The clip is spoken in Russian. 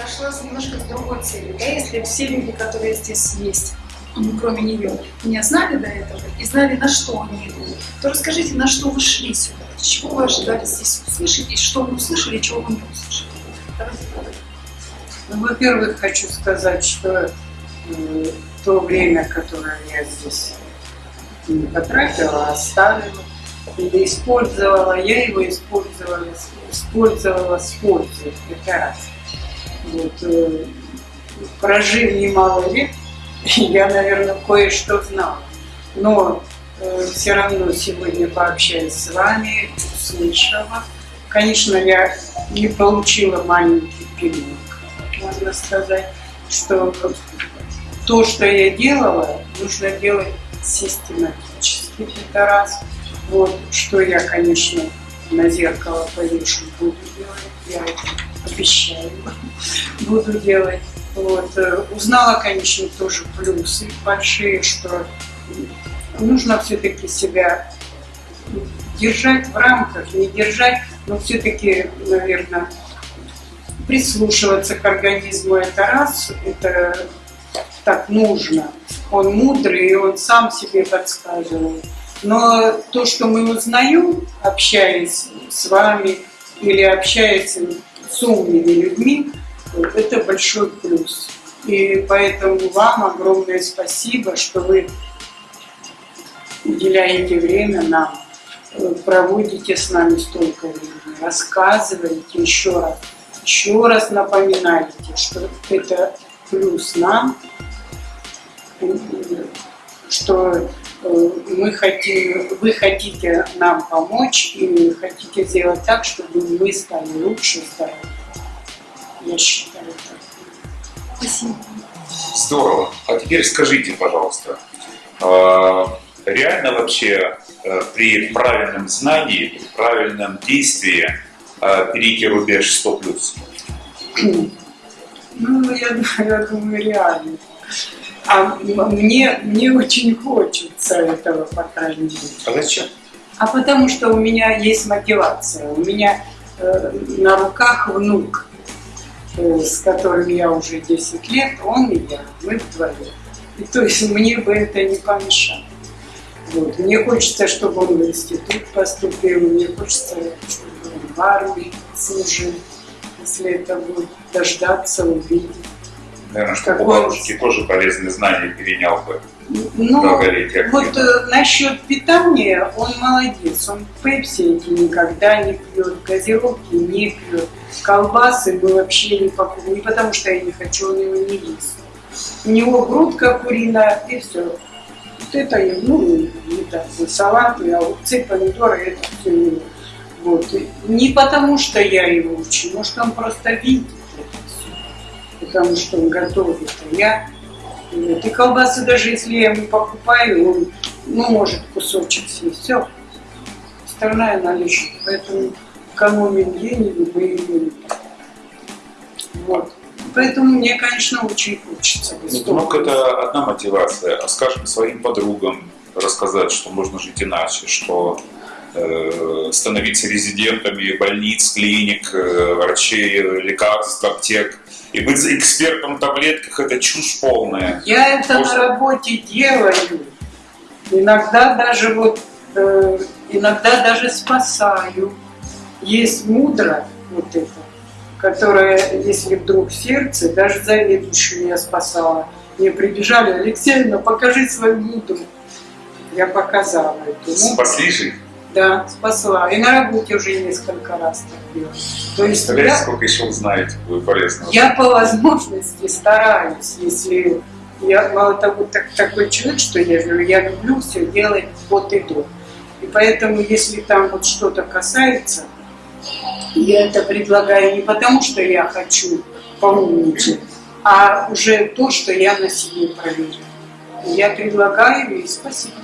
подошла с немножко с другой целью. Да? Если все люди, которые здесь есть, ну, кроме нее, меня знали до этого и знали, на что они идут, то расскажите, на что вы шли сюда, чего вы ожидали здесь услышать, и что вы услышали, и чего вы не услышали. Ну, во-первых, хочу сказать, что э, то время, которое я здесь не потратила, оставила или использовала, я его использовала, использовала с пользой. Раз. Вот, э, прожив немало лет, я, наверное, кое-что знала. Но э, все равно сегодня пообщаюсь с вами, услышала. Конечно, я не получила маленький пилинг, можно сказать, что то, что я делала, нужно делать систематически. Это раз. Вот, что я, конечно, на зеркало повешу, буду делать. Я обещаю, буду делать. Вот. Э, узнала, конечно, тоже плюсы большие, что нужно все-таки себя держать в рамках, не держать, но все-таки, наверное, прислушиваться к организму это раз, это так нужно. Он мудрый, и он сам себе подсказывает. Но то, что мы узнаем, общаясь с вами или общаясь с умными людьми, это большой плюс. И поэтому вам огромное спасибо, что вы уделяете время нам, проводите с нами столько времени, рассказываете еще раз, еще раз напоминаете, что это плюс нам, что мы хотим, вы хотите нам помочь и хотите сделать так, чтобы мы стали лучше, стали я считаю так. Спасибо. Здорово. А теперь скажите, пожалуйста, а, реально вообще э, при правильном знании, при правильном действии перейти рубеж 100+. Ну, я, я думаю, реально. А мне, мне очень хочется этого, по крайней мере. А зачем? А потому что у меня есть мотивация. У меня э, на руках внук. Э, с которым я уже 10 лет, он и я, мы вдвоем. И то есть мне бы это не помешало. Вот. Мне хочется, чтобы он в институт поступил, мне хочется, чтобы он в армии служил, если это будет дождаться, увидеть. Наверное, чтобы у бабушки тоже полезные знания перенял бы. Ну, вот э, насчет питания он молодец. Он пепси эти никогда не пьет, газировки не пьет, колбасы мы вообще не покупаем. Не потому что я не хочу, он его не ест. У него грудка куриная и все. Вот это, ну, это салаты, огурцы, помидоры, это все. Вот. Не потому что я его учу, может он просто видит. Потому что он готовит, а я вот. И колбасы даже если я ему покупаю, он, ну, может кусочек съесть. Все. Остальная лежит. Поэтому экономим деньги, мы ее Вот. Поэтому мне, конечно, очень хочется. Ну, это одна мотивация. А скажем своим подругам рассказать, что можно жить иначе, что становиться резидентами больниц, клиник, э, врачей, лекарств, аптек – и быть экспертом в таблетках – это чушь полная. Я это Может... на работе делаю. Иногда даже вот, э, иногда даже спасаю. Есть мудро вот это, которое, если вдруг сердце, даже заведующую я спасала. Мне прибежали, Алексеевна, покажи свою мудру. Я показала эту мудру. Спасли же да, спасла. И на работе уже несколько раз так делала. То есть Представляете, я, сколько еще узнаете будет полезного? Я по возможности стараюсь, если я мало того так, такой человек, что я говорю, я люблю все делать вот и до. И поэтому, если там вот что-то касается, я это предлагаю не потому, что я хочу поумничать, а уже то, что я на себе проверю. Я предлагаю и спасибо.